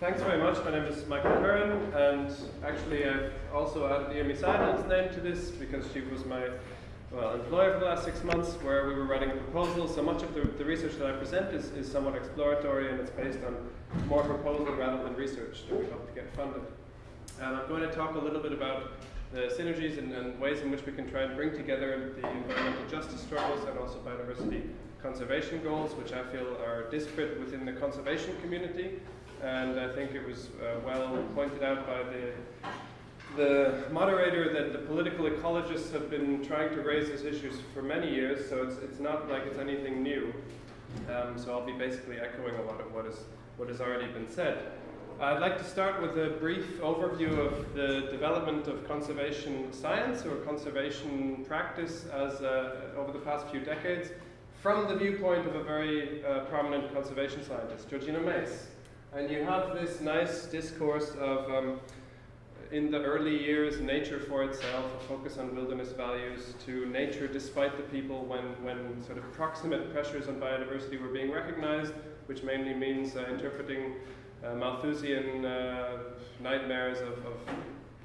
Thanks very much. My name is Michael Curran, and actually I've also added Amy Seidel's name to this because she was my well, employer for the last six months where we were writing a proposal. So much of the, the research that I present is, is somewhat exploratory and it's based on more proposal rather than research that we hope to get funded. And I'm going to talk a little bit about the synergies and, and, ways in which we can try and bring together the environmental justice struggles and also biodiversity conservation goals, which I feel are disparate within the conservation community and I think it was uh, well pointed out by the the moderator that the political ecologists have been trying to raise these issues for many years, so it's, it's not like it's anything new. Um, so I'll be basically echoing a lot of what, is, what has already been said. I'd like to start with a brief overview of the development of conservation science or conservation practice as uh, over the past few decades from the viewpoint of a very uh, prominent conservation scientist, Georgina Mace. And you have this nice discourse of, um, in the early years, nature for itself, a focus on wilderness values, to nature despite the people when, when sort of proximate pressures on biodiversity were being recognized, which mainly means uh, interpreting uh, Malthusian uh, nightmares of, of,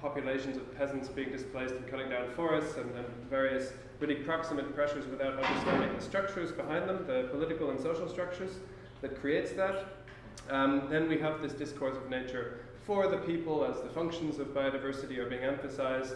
populations of peasants being displaced and cutting down forests and, and various really proximate pressures without understanding the structures behind them, the political and social structures that creates that. Um, then we have this discourse of nature for the people as the functions of biodiversity are being emphasized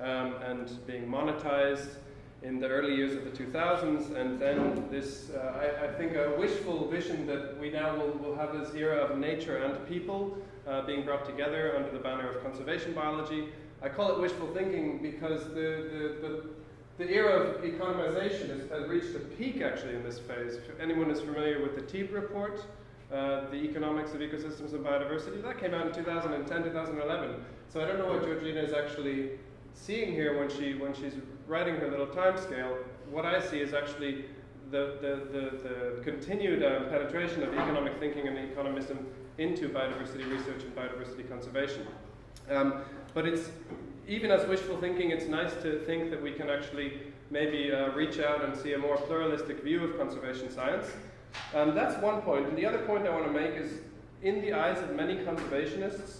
um, and being monetized in the early years of the 2000s, and then this, uh, I, I, think, a wishful vision that we now will, will have this era of nature and people uh, being brought together under the banner of conservation biology. I call it wishful thinking because the, the, the, the era of economization has, has, reached a peak actually in this phase. If anyone is familiar with the Teeb report, uh, the economics of ecosystems and biodiversity. That came out in 2010, 2011. So I don't know what Georgina is actually seeing here when she when she's writing her little time scale. What I see is actually the, the, the, the continued uh, penetration of economic thinking and economism into biodiversity research and biodiversity conservation. Um, but it's even as wishful thinking, it's nice to think that we can actually maybe uh, reach out and see a more pluralistic view of conservation science. Um, that's one point. And the other point I want to make is, in the eyes of many conservationists,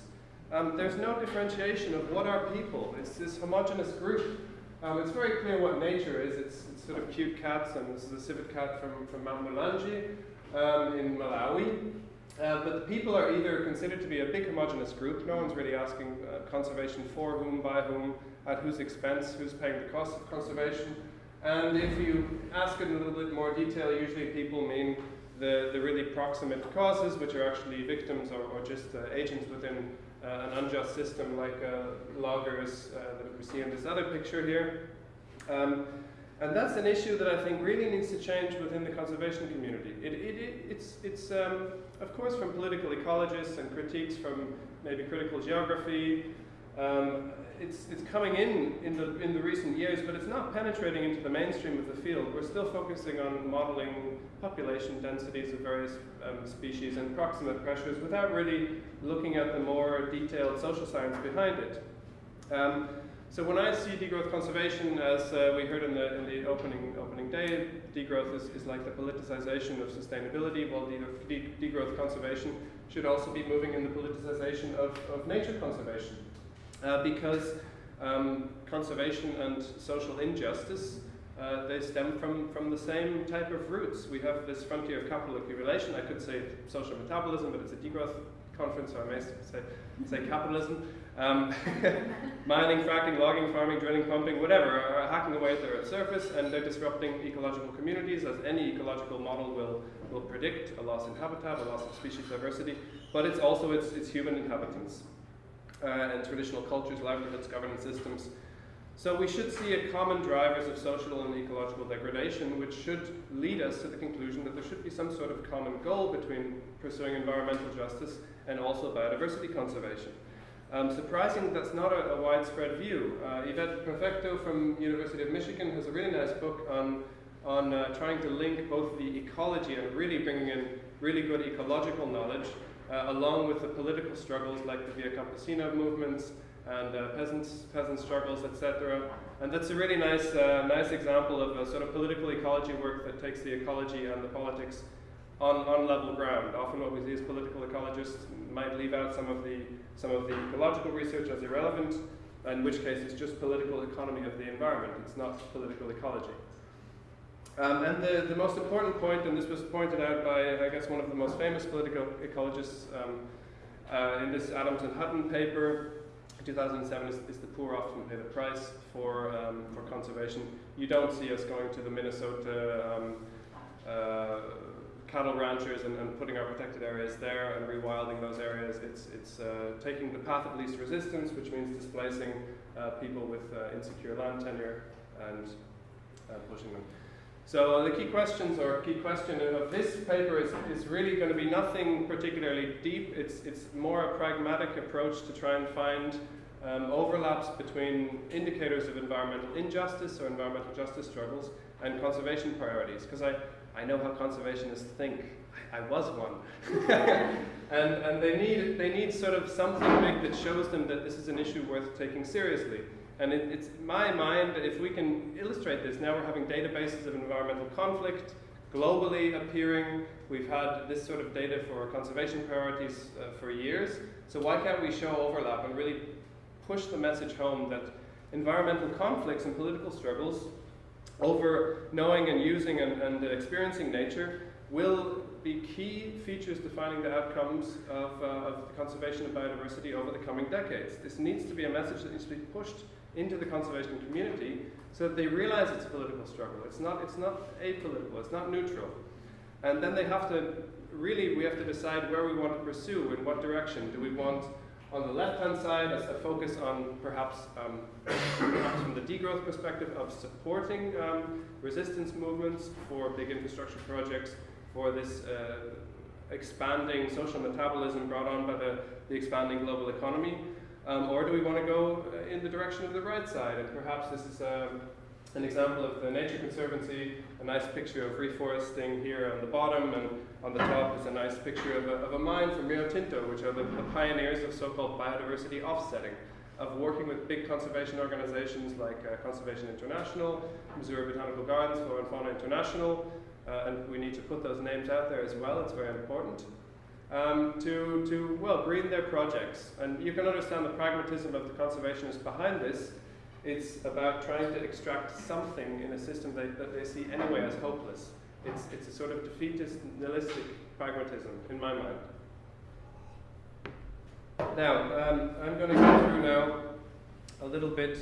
um, there's no differentiation of what are people. It's this homogenous group. Um, it's very clear what nature is. It's, it's, sort of cute cats, and this is a civet cat from, from Mount Mulanje um, in Malawi. Uh, but the people are either considered to be a big homogenous group. No one's really asking uh, conservation for whom, by whom, at whose expense, who's paying the cost of conservation. And if you ask in a little bit more detail, usually people mean the, the really proximate causes, which are actually victims or, or just uh, agents within uh, an unjust system like uh, loggers uh, that we see in this other picture here. Um, and that's an issue that I think really needs to change within the conservation community. It, it, it, it's, it's um, of course, from political ecologists and critiques from maybe critical geography, um, it's, it's coming in in the, in the recent years, but it's not penetrating into the mainstream of the field. We're still focusing on modeling population densities of various um, species and proximate pressures without really looking at the more detailed social science behind it. Um, so when I see degrowth conservation, as uh, we heard in the, in the opening, opening day, degrowth is, is like the politicization of sustainability, while de degrowth conservation should also be moving in the politicization of, of nature conservation uh, because um, conservation and social injustice, uh, they stem from, from the same type of roots. We have this frontier of capital accumulation. I could say social metabolism, but it's a degrowth conference, so I may say, say capitalism. Um, mining, fracking, logging, farming, drilling, pumping, whatever, are hacking away at the Earth's surface, and they're disrupting ecological communities, as any ecological model will, will predict, a loss in habitat, a loss of species diversity, but it's also its, its human inhabitants uh, and traditional cultures, livelihoods, governance systems. So we should see a common drivers of social and ecological degradation, which should lead us to the conclusion that there should be some sort of common goal between pursuing environmental justice and also biodiversity conservation. Um, surprising that's not a, a widespread view. Uh, Yvette Perfecto from University of Michigan has a really nice book on, on uh, trying to link both the ecology and really bringing in really good ecological knowledge along with the political struggles like the Via Campesina movements and uh, peasants, peasant struggles, etc. And that's a really nice, uh, nice example of a sort of political ecology work that takes the ecology and the politics on, on level ground. Often what we see is political ecologists might leave out some of the, some of the ecological research as irrelevant, in which case it's just political economy of the environment, it's not political ecology. Um, and the, the most important point, and this was pointed out by, I guess, one of the most famous political ecologists um, uh, in this Adams and Hutton paper, 2007, is, is, the poor often pay the price for, um, for conservation. You don't see us going to the Minnesota um, uh, cattle ranchers and, and, putting our protected areas there and rewilding those areas. It's, it's uh, taking the path of least resistance, which means displacing uh, people with uh, insecure land tenure and uh, pushing them. So the key questions or key question of this paper is, is really going to be nothing particularly deep. It's, it's more a pragmatic approach to try and find um, overlaps between indicators of environmental injustice or environmental justice struggles and conservation priorities. Because I, I know how conservationists think. I, I was one. and and they, need, they need sort of something big that shows them that this is an issue worth taking seriously. And it, it's my mind if we can illustrate this, now we're having databases of environmental conflict globally appearing. We've had this sort of data for conservation priorities uh, for years. So why can't we show overlap and really push the message home that environmental conflicts and political struggles over knowing and using and, and experiencing nature will be key features defining the outcomes of, uh, of the conservation of biodiversity over the coming decades. This needs to be a message that needs to be pushed into the conservation community so that they realize it's a political struggle. It's not, it's not apolitical, it's not neutral. And then they have to, really, we have to decide where we want to pursue, in what direction. Do we want, on the left-hand side, a, focus on perhaps, um, perhaps from the degrowth perspective of supporting um, resistance movements for big infrastructure projects, for this uh, expanding social metabolism brought on by the, the expanding global economy, um, or do we want to go uh, in the direction of the right side? And perhaps this is um, an example of the Nature Conservancy, a nice picture of reforesting here on the bottom, and on the top is a nice picture of a, of a mine from Rio Tinto, which are the, the pioneers of so-called biodiversity offsetting, of working with big conservation organizations like uh, Conservation International, Missouri Botanical Gardens, Flora and Fauna International, uh, and we need to put those names out there as well, it's very important um, to, to, well, green their projects. And you can understand the pragmatism of the conservationists behind this. It's about trying to extract something in a system that, that they see anyway as hopeless. It's, it's a sort of defeatist, nihilistic pragmatism, in my mind. Now, um, I'm going to go through now a little bit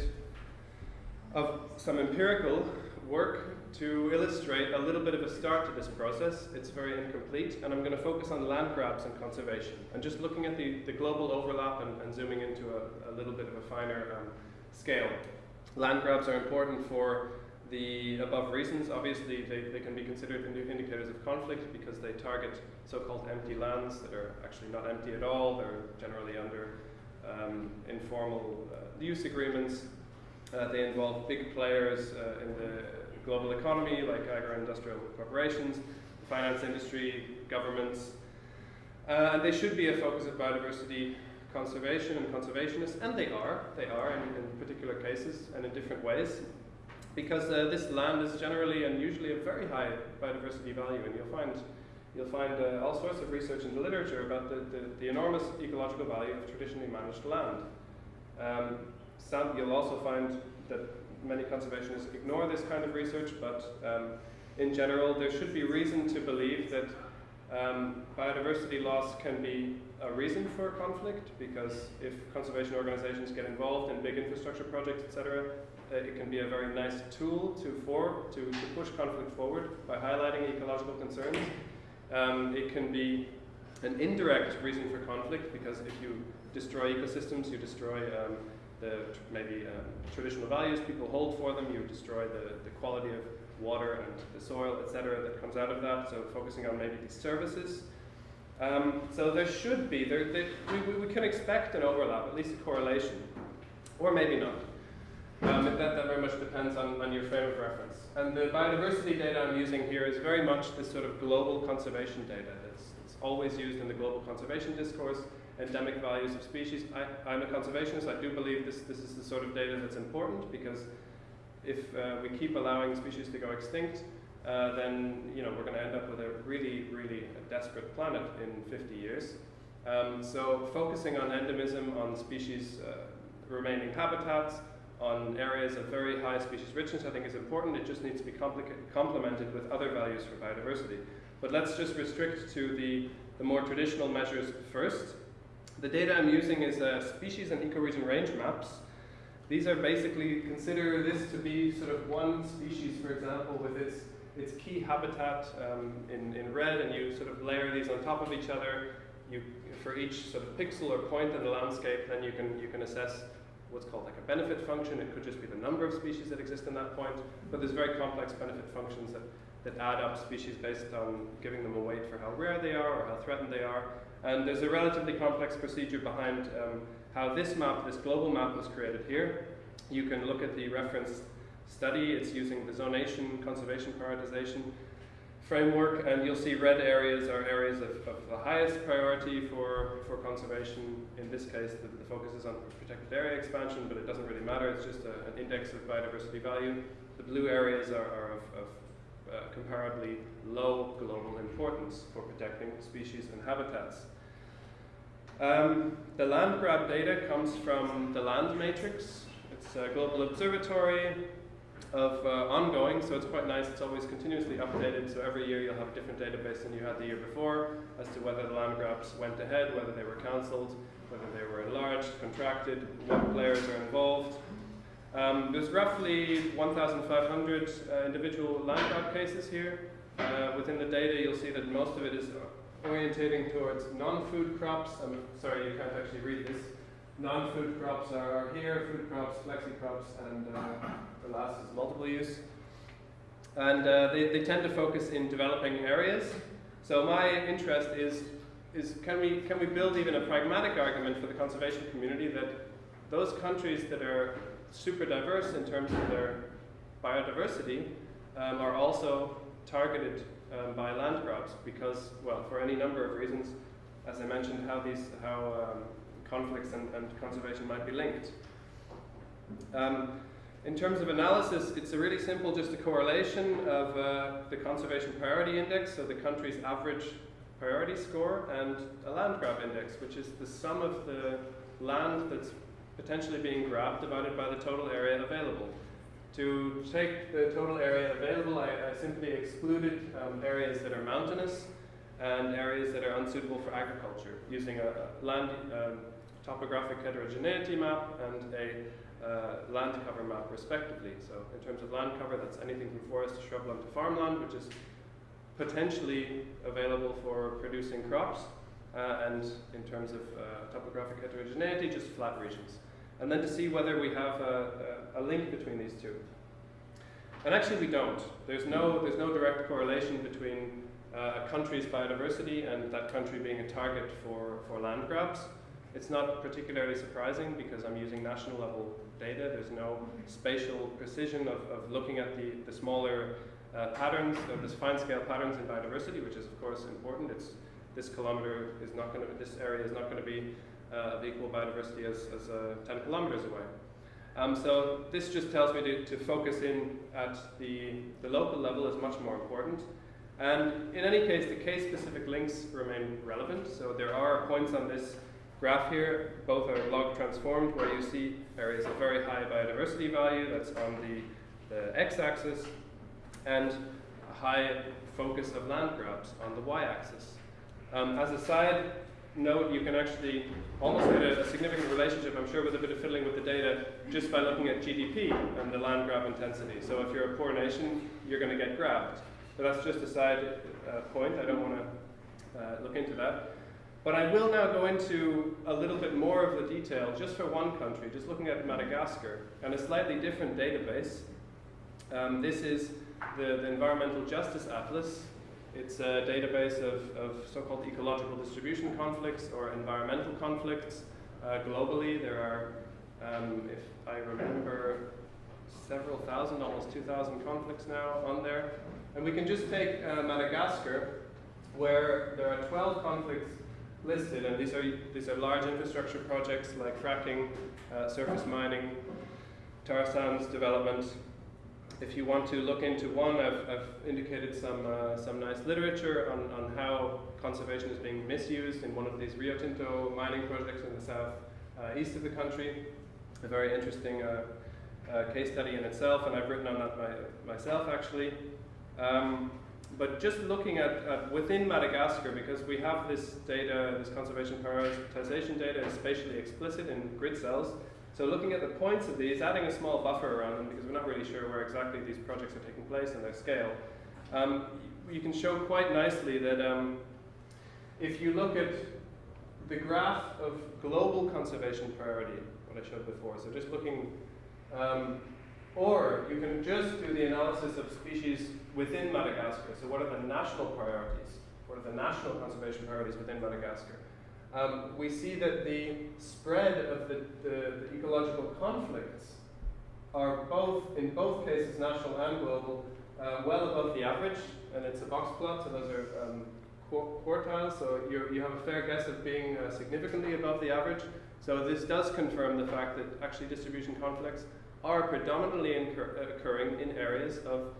of some empirical work to illustrate a little bit of a start to this process. It's very incomplete, and I'm going to focus on land grabs and conservation, and just looking at the, the global overlap and, and zooming into a, a, little bit of a finer um, scale. Land grabs are important for the above reasons. Obviously, they, they can be considered indicators of conflict because they target so-called empty lands that are actually not empty at all. They're generally under um, informal uh, use agreements. Uh, they involve big players uh, in the global economy, like agro-industrial corporations, the finance industry, governments. Uh, and they should be a focus of biodiversity conservation and conservationists, and they are, they are in, in particular cases and in different ways, because uh, this land is generally and usually of very high biodiversity value, and you'll find you'll find uh, all sorts of research in the literature about the, the, the, enormous ecological value of traditionally managed land. Um, some, you'll also find that many conservationists ignore this kind of research, but um, in general, there should be reason to believe that um, biodiversity loss can be a reason for conflict, because if conservation organizations get involved in big infrastructure projects, etc., uh, it can be a very nice tool to, for, to, to push conflict forward by highlighting ecological concerns. Um, it can be an indirect reason for conflict, because if you destroy ecosystems, you destroy um, the maybe um, traditional values people hold for them, you destroy the, the quality of water and the soil, etc., that comes out of that. So focusing on maybe these services. Um, so there should be, there, there, we, we can expect an overlap, at least a correlation, or maybe not. Um, that, that very much depends on, on your frame of reference. And the biodiversity data I'm using here is very much this sort of global conservation data. It's, it's always used in the global conservation discourse endemic values of species. I, am a conservationist. I do believe this, this is the sort of data that's important because if uh, we keep allowing species to go extinct, uh, then you know we're going to end up with a really, really desperate planet in 50 years. Um, so focusing on endemism, on species uh, remaining habitats, on areas of very high species richness, I think is important. It just needs to be complemented with other values for biodiversity. But let's just restrict to the, the more traditional measures first. The data I'm using is uh, species and ecoregion range maps. These are basically, consider this to be sort of one species, for example, with its, its key habitat um, in, in red, and you sort of layer these on top of each other. You, for each sort of pixel or point in the landscape, then you can, you can assess what's called like a benefit function. It could just be the number of species that exist in that point, but there's very complex benefit functions that, that add up species based on giving them a weight for how rare they are or how threatened they are. And there's a relatively complex procedure behind um, how this map, this global map was created here. You can look at the reference study. It's using the zonation conservation prioritization framework, and you'll see red areas are areas of, of the highest priority for, for conservation. In this case, the, the, focus is on protected area expansion, but it doesn't really matter. It's just a, an index of biodiversity value. The blue areas are, are of, of uh, comparably low global importance for protecting species and habitats. Um, the land grab data comes from the land matrix. It's a global observatory of uh, ongoing, so it's quite nice. It's always continuously updated, so every year you'll have a different database than you had the year before as to whether the land grabs went ahead, whether they were cancelled, whether they were enlarged, contracted, what players are involved. Um, there's roughly 1,500 uh, individual land grab cases here. Uh, within the data, you'll see that most of it is orientating towards non-food crops. I'm sorry, you can't actually read this. Non-food crops are here, food crops, flexi crops, and uh, the last is multiple use. And uh, they, they tend to focus in developing areas. So my interest is, is can, we, can we build even a pragmatic argument for the conservation community that those countries that are super diverse in terms of their biodiversity um, are also targeted um, by land grabs because, well, for any number of reasons, as I mentioned, how these, how um, conflicts and, and, conservation might be linked. Um, in terms of analysis, it's a really simple, just a correlation of uh, the conservation priority index, so the country's average priority score, and a land grab index, which is the sum of the land that's potentially being grabbed divided by the total area available. To take the total area available, I, I simply excluded um, areas that are mountainous and areas that are unsuitable for agriculture using a, land um, topographic heterogeneity map and a uh, land cover map respectively. So in terms of land cover, that's anything from forest to shrubland to farmland, which is potentially available for producing crops. Uh, and in terms of uh, topographic heterogeneity, just flat regions and then to see whether we have a, a, a link between these two. And actually we don't. There's no, there's no direct correlation between uh, a country's biodiversity and that country being a target for, for land grabs. It's not particularly surprising because I'm using national level data. There's no spatial precision of, of looking at the, the smaller uh, patterns, of this fine scale patterns in biodiversity, which is of course important. It's, this kilometer is not going to, this area is not going to be of equal biodiversity as, as uh, 10 kilometers away. Um, so this just tells me to, to focus in at the, the local level is much more important. And in any case, the case-specific links remain relevant. So there are points on this graph here, both are log transformed, where you see areas of very high biodiversity value, that's on the, the x-axis, and a high focus of land grabs on the y-axis. Um, as a side note, you can actually almost get a, a, significant relationship, I'm sure, with a bit of fiddling with the data just by looking at GDP and the land grab intensity. So if you're a poor nation, you're going to get grabbed. But that's just a side uh, point. I don't want to uh, look into that. But I will now go into a little bit more of the detail just for one country, just looking at Madagascar and a slightly different database. Um, this is the, the Environmental Justice Atlas, it's a database of, of so-called ecological distribution conflicts or environmental conflicts. Uh, globally, there are, um, if I remember, several thousand, almost 2,000 conflicts now on there. And we can just take uh, Madagascar, where there are 12 conflicts listed, and these are, these are large infrastructure projects like fracking, uh, surface mining, tar sands development, if you want to look into one, I've, I've indicated some, uh, some nice literature on, on how conservation is being misused in one of these Rio Tinto mining projects in the south uh, east of the country. A very interesting uh, uh, case study in itself, and I've written on that my, myself actually. Um, but just looking at, at, within Madagascar, because we have this data, this conservation prioritization data is spatially explicit in grid cells, so looking at the points of these, adding a small buffer around them because we're not really sure where exactly these projects are taking place and their scale, um, you can show quite nicely that um, if you look at the graph of global conservation priority, what I showed before, so just looking, um, or you can just do the analysis of species within Madagascar. So what are the national priorities? What are the national conservation priorities within Madagascar? Um, we see that the spread of the, the, the, ecological conflicts are both, in both cases, national and global, uh, well above the average, and it's a box plot, so those are um, quartiles, so you have a fair guess of being uh, significantly above the average. So this does confirm the fact that actually distribution conflicts are predominantly occurring in areas of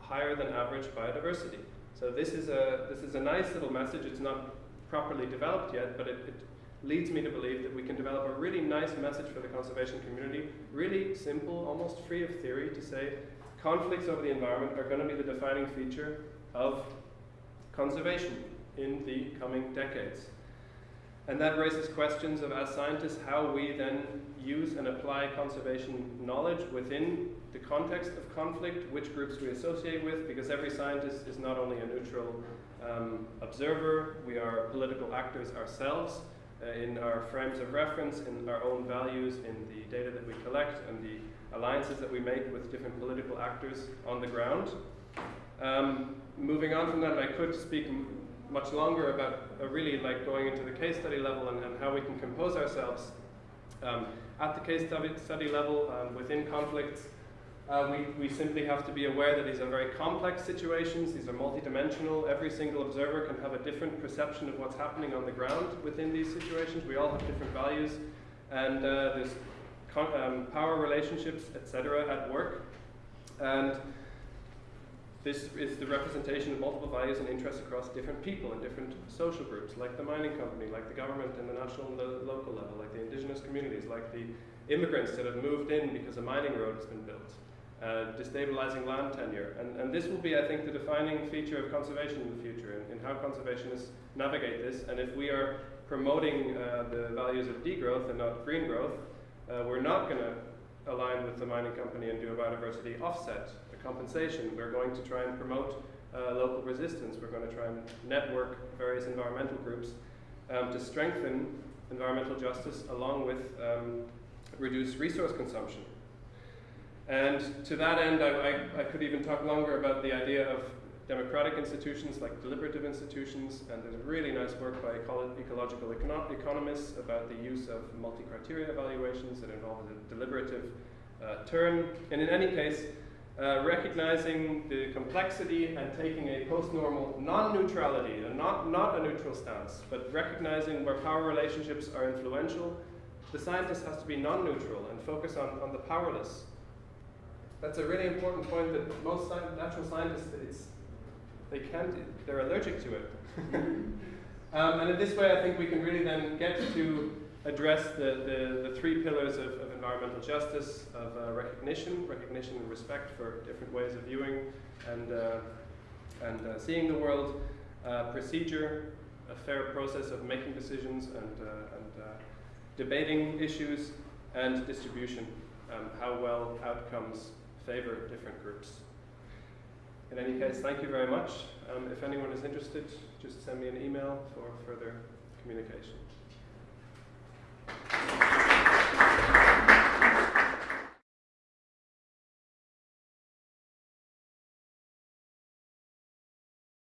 higher than average biodiversity. So this is a this is a nice little message. It's not properly developed yet, but it, it leads me to believe that we can develop a really nice message for the conservation community, really simple, almost free of theory, to say conflicts over the environment are going to be the defining feature of conservation in the coming decades. And that raises questions of, as scientists, how we then use and apply conservation knowledge within the context of conflict, which groups we associate with, because every scientist is not only a neutral um, observer, we are political actors ourselves uh, in our frames of reference, in our own values, in the data that we collect, and the alliances that we make with different political actors on the ground. Um, moving on from that, I could speak much longer about uh, really like going into the case study level and, and how we can compose ourselves um, at the case study, study level um, within conflicts uh, we, we simply have to be aware that these are very complex situations, these are multidimensional. Every single observer can have a different perception of what's happening on the ground within these situations. We all have different values, and uh, there's um, power relationships, etc., at work. And this is the representation of multiple values and interests across different people and different social groups, like the mining company, like the government and the national and the local level, like the indigenous communities, like the immigrants that have moved in because a mining road has been built uh, destabilizing land tenure. And, and this will be, I think, the defining feature of conservation in the future, in, in how conservationists navigate this. And if we are promoting uh, the values of degrowth and not green growth, uh, we're not going to align with the mining company and do a biodiversity offset, a compensation. We're going to try and promote uh, local resistance. We're going to try and network various environmental groups um, to strengthen environmental justice along with um, reduced resource consumption. And to that end, I, I, I, could even talk longer about the idea of democratic institutions like deliberative institutions, and there's really nice work by ecological econo economists about the use of multi-criteria evaluations that involve a deliberative uh, turn. And in any case, uh, recognizing the complexity and taking a post-normal non-neutrality, not, not a neutral stance, but recognizing where power relationships are influential, the scientist has to be non-neutral and focus on, on the powerless that's a really important point that most natural scientists, it's, they can't, they're allergic to it. um, and in this way, I think we can really then get to address the, the, the three pillars of, of, environmental justice, of uh, recognition, recognition and respect for different ways of viewing and, uh, and uh, seeing the world, uh, procedure, a fair process of making decisions and, uh, and uh, debating issues, and distribution, um, how well outcomes favor different groups. In any case, thank you very much. Um, if anyone is interested, just send me an email for further communication.